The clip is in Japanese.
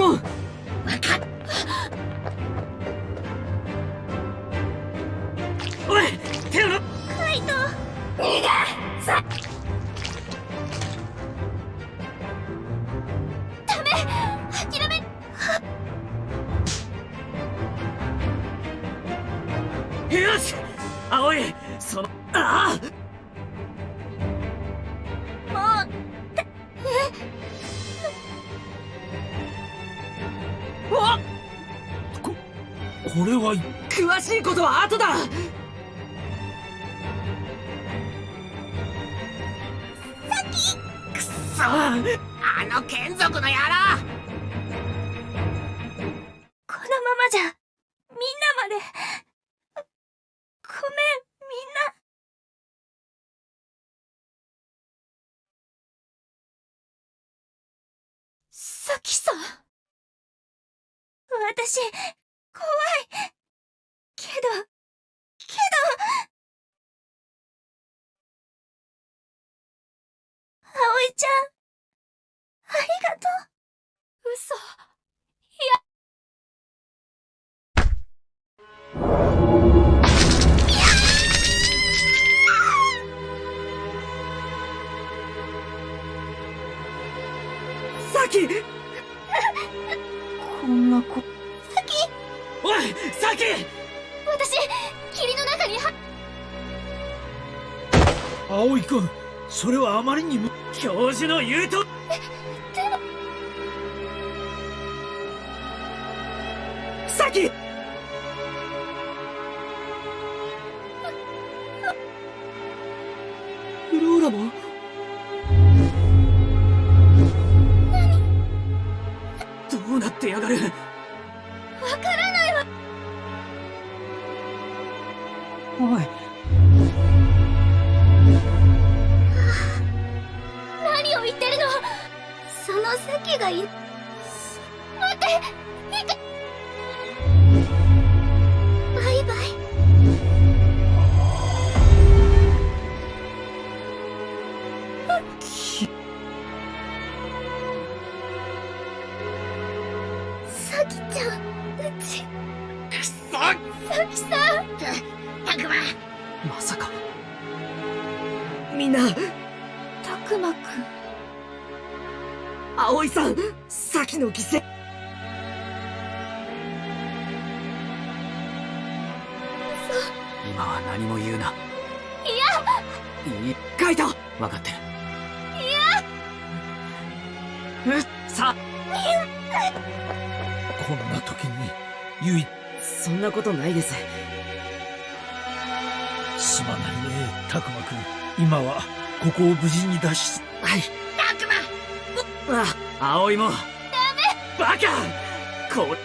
モンここれは詳し。い。ことは後だそあの眷属の野郎。このままじゃみんなまで。ごめんみんな。サキさん。私怖い。けど葵ちゃん。ありがとう。嘘。サキ。こんなこ。おいサキ。私霧の中には。葵君それはあまりにも教授の言うとサキ！フローラも？どうなってやがる？わからないわ。おいその席がい待っていかバイ。バイサキちゃんうちくそサキさんたくままさかみんなたくまくん葵さんサキの犠牲。今は何も言うな。いやいいカイト分かってる。いや。うっさ。こんな時にゆいそんなことないです。すまないねたくまくん。今はここを無事に脱出。はい。たくまあ葵も。ダメ。バカ。こ